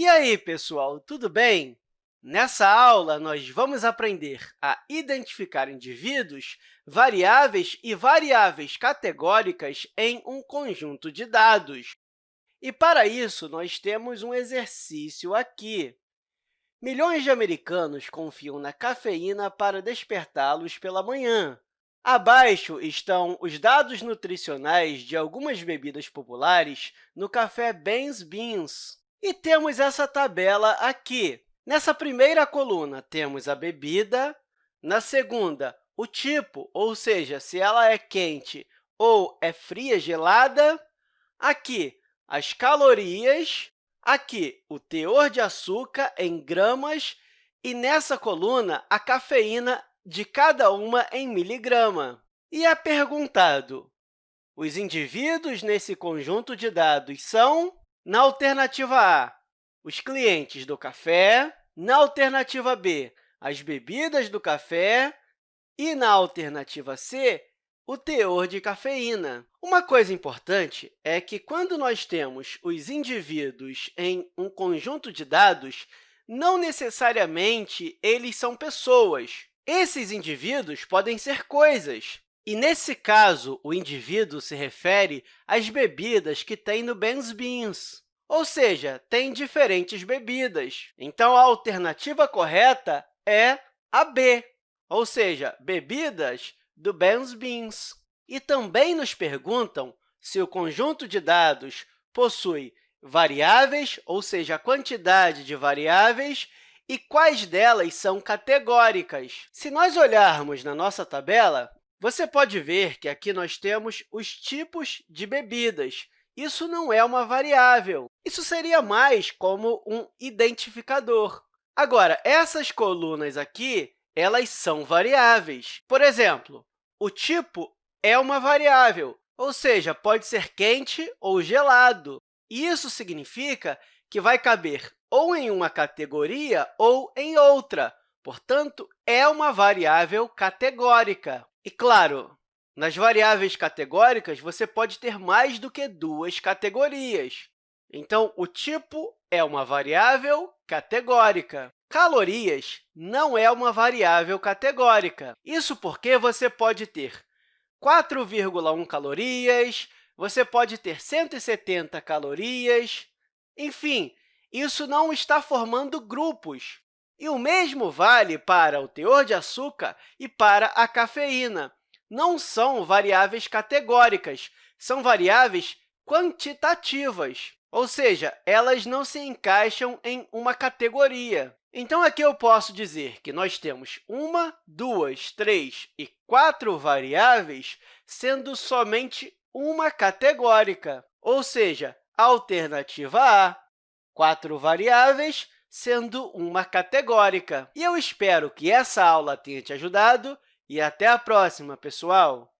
E aí, pessoal, tudo bem? Nessa aula, nós vamos aprender a identificar indivíduos, variáveis e variáveis categóricas em um conjunto de dados. E, para isso, nós temos um exercício aqui. Milhões de americanos confiam na cafeína para despertá-los pela manhã. Abaixo estão os dados nutricionais de algumas bebidas populares no café Ben's Beans. E temos essa tabela aqui. Nessa primeira coluna, temos a bebida. Na segunda, o tipo, ou seja, se ela é quente ou é fria, gelada. Aqui, as calorias. Aqui, o teor de açúcar em gramas. E nessa coluna, a cafeína de cada uma em miligrama. E é perguntado, os indivíduos nesse conjunto de dados são, na alternativa A, os clientes do café, na alternativa B, as bebidas do café e, na alternativa C, o teor de cafeína. Uma coisa importante é que, quando nós temos os indivíduos em um conjunto de dados, não necessariamente eles são pessoas. Esses indivíduos podem ser coisas. E, nesse caso, o indivíduo se refere às bebidas que tem no Ben's Beans, ou seja, tem diferentes bebidas. Então, a alternativa correta é a B, ou seja, bebidas do Ben's Beans. E também nos perguntam se o conjunto de dados possui variáveis, ou seja, a quantidade de variáveis, e quais delas são categóricas. Se nós olharmos na nossa tabela, você pode ver que aqui nós temos os tipos de bebidas. Isso não é uma variável. Isso seria mais como um identificador. Agora, essas colunas aqui elas são variáveis. Por exemplo, o tipo é uma variável, ou seja, pode ser quente ou gelado. Isso significa que vai caber ou em uma categoria ou em outra. Portanto, é uma variável categórica. E, claro, nas variáveis categóricas, você pode ter mais do que duas categorias. Então, o tipo é uma variável categórica. Calorias não é uma variável categórica. Isso porque você pode ter 4,1 calorias, você pode ter 170 calorias, enfim, isso não está formando grupos. E o mesmo vale para o teor de açúcar e para a cafeína. Não são variáveis categóricas, são variáveis quantitativas, ou seja, elas não se encaixam em uma categoria. Então, aqui eu posso dizer que nós temos uma, duas, três e quatro variáveis, sendo somente uma categórica, ou seja, alternativa A, quatro variáveis, sendo uma categórica. E eu espero que essa aula tenha te ajudado e até a próxima, pessoal!